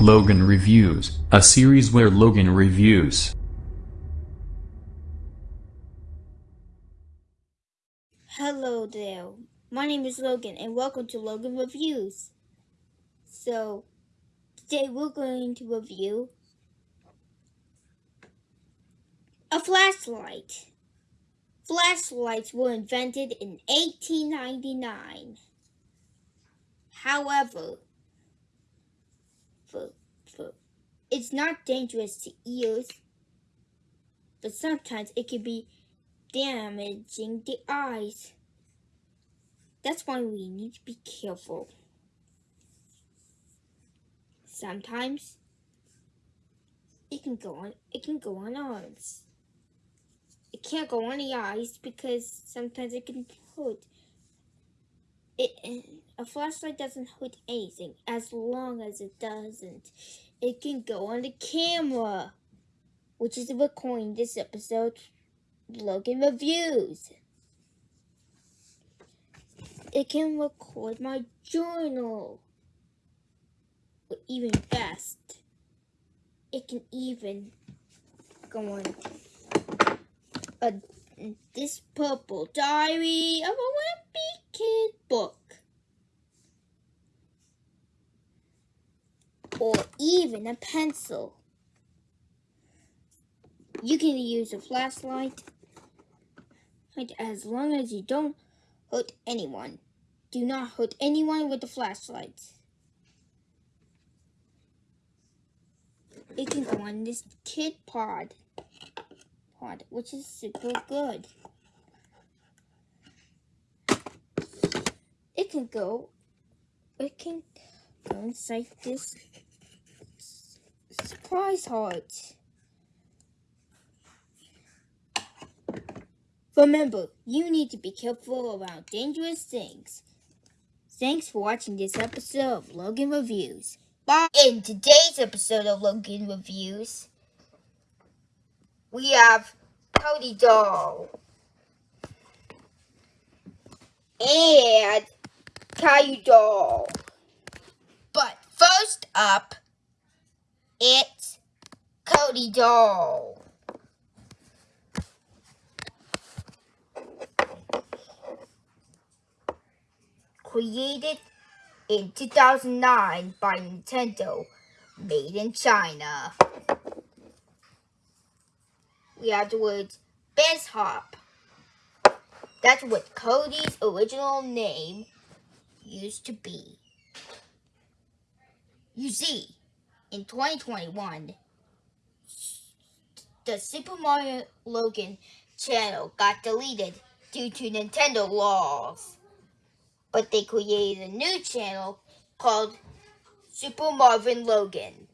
Logan Reviews, a series where Logan reviews. Hello there. My name is Logan and welcome to Logan Reviews. So, today we're going to review a flashlight. Flashlights were invented in 1899. However, it's not dangerous to ears, but sometimes it can be damaging the eyes. That's why we need to be careful. Sometimes it can go on it can go on arms. It can't go on the eyes because sometimes it can hurt. It a flashlight doesn't hurt anything as long as it doesn't. It can go on the camera, which is recording this episode. Logan reviews. It can record my journal. Or even best, it can even go on a, this purple diary of a wimpy kid book. Or even a pencil. You can use a flashlight as long as you don't hurt anyone. Do not hurt anyone with the flashlight. It can go on this kid pod, pod, which is super good. It can go, it can go inside this surprise heart. Remember, you need to be careful around dangerous things. Thanks for watching this episode of Logan Reviews. Bye! In today's episode of Logan Reviews, we have Cody Doll and Caillou Doll. But first up, it's Cody Doll. created in 2009 by Nintendo, made in China. We have the words Best Hop. That's what Cody's original name used to be. You see, in 2021, the Super Mario Logan channel got deleted due to Nintendo laws but they created a new channel called Super Marvin Logan.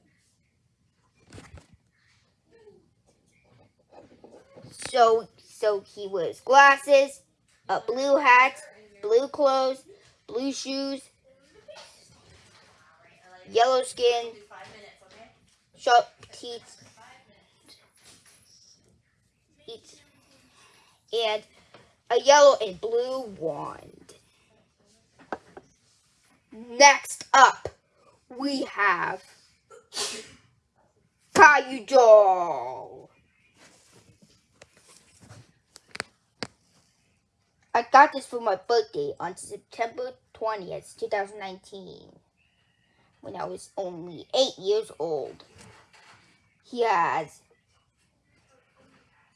So, so he wears glasses, a blue hat, blue clothes, blue shoes, yellow skin, sharp teeth, and a yellow and blue wand. Next up, we have Doll. I got this for my birthday on September 20th, 2019, when I was only 8 years old. He has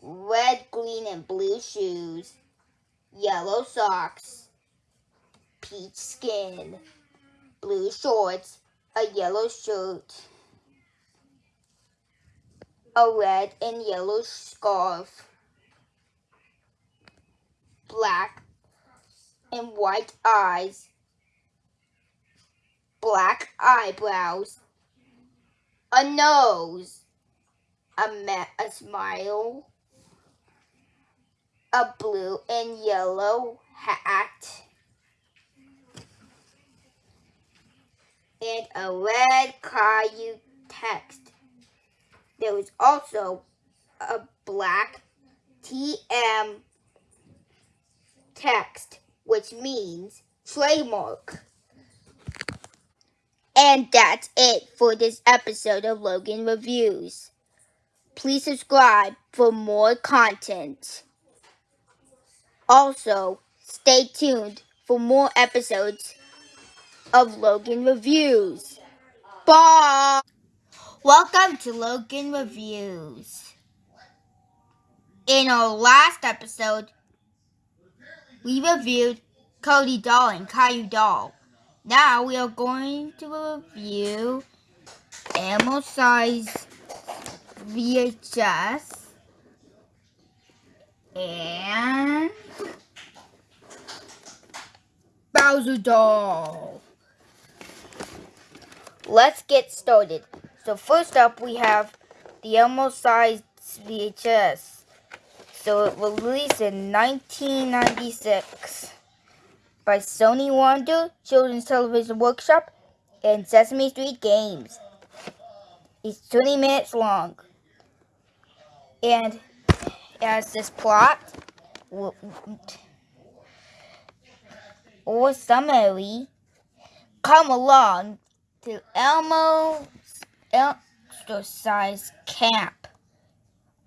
red, green, and blue shoes, yellow socks, peach skin, blue shorts, a yellow shirt, a red and yellow scarf, black and white eyes, black eyebrows, a nose, a, ma- a smile, a blue and yellow hat. and a red Caillou text. There was also a black TM text, which means trademark. And that's it for this episode of Logan Reviews. Please subscribe for more content. Also, stay tuned for more episodes of Logan Reviews. Bye! Welcome to Logan Reviews. In our last episode, we reviewed Cody Doll and Caillou Doll. Now we are going to review Elmocize VHS and Bowser doll. Let's get started. So first up we have the Elmocize VHS. So it was released in 1996 by Sony Wonder Children's Television Workshop and Sesame Street Games. It's 20 minutes long. And as this plot or summary, come along to Elmo's exercise camp,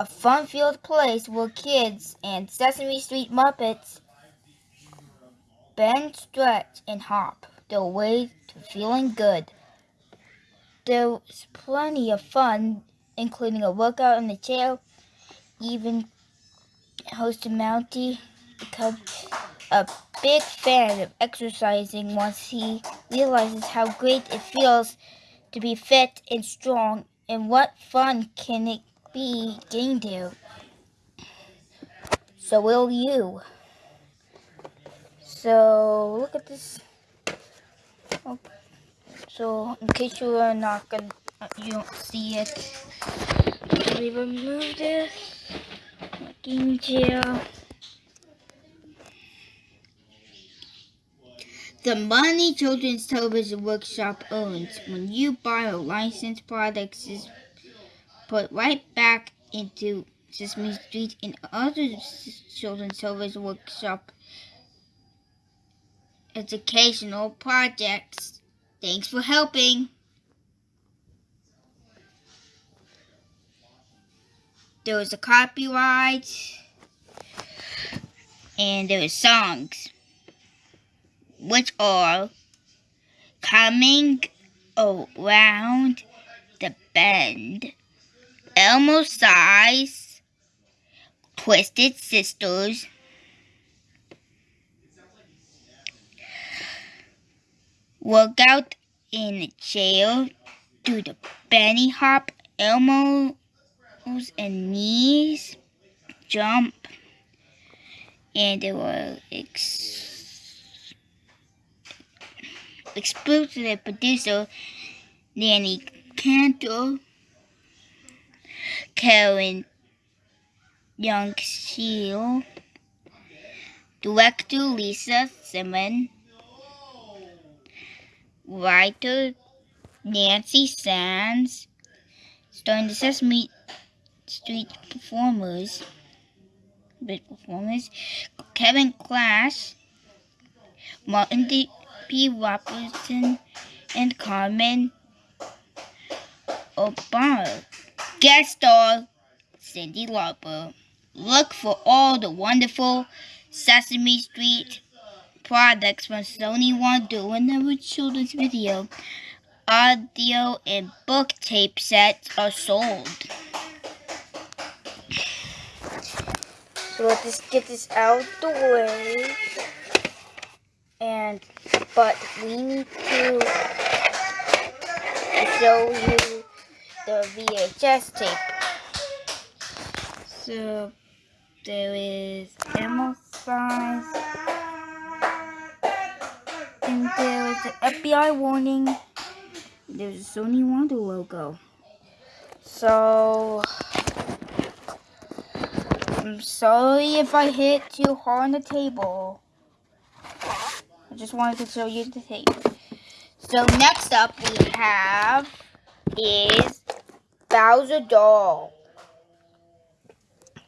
a fun-filled place where kids and Sesame Street Muppets bend, stretch, and hop their way to feeling good. There's plenty of fun, including a workout in the chair, even host Mounty becomes a big fan of exercising once he realizes how great it feels to be fit and strong and what fun can it be getting there. So will you. So look at this. Oh, so in case you are not gonna, you don't see it, me remove this. The money Children's Television Workshop owns when you buy a licensed products is put right back into Sesame Street and other Children's Television Workshop educational projects. Thanks for helping. There was a copyright and there was songs which are coming around the bend. Elmocize, Twisted Sisters, Workout in a chair, do the Benny hop, elmo's and knees, jump, and there were ex exclusive producer Danny Cantor, Karin Young Shiel, director Lisa Simon, writer Nancy Sands, starring the Sesame Street performers, big performers, Kevin Clash, Martin D. P. Robinson, and Carmen Osbahr. Guest star Cyndi Lauper. Look for all the wonderful Sesame Street products from Sony Wonder whenever children's video, audio, and book tape sets are sold. So let's get this out the way. And, but we need to show you the VHS tape. So, there is Emma size. And there is an FBI warning. There's a Sony Wonder logo. So, I'm sorry if I hit too hard on the table. I just wanted to show you the tape. So next up we have is Bowser Doll.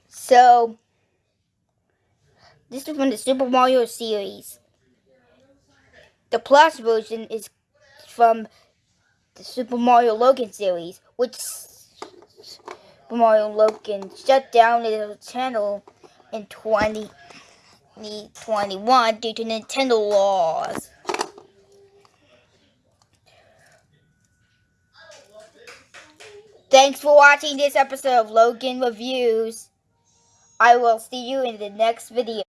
So, this is from the Super Mario series. The Plus version is from the Super Mario Logan series, which Mario Logan shut down his channel in 2021 due to Nintendo laws. Thanks for watching this episode of Logan Reviews. I will see you in the next video.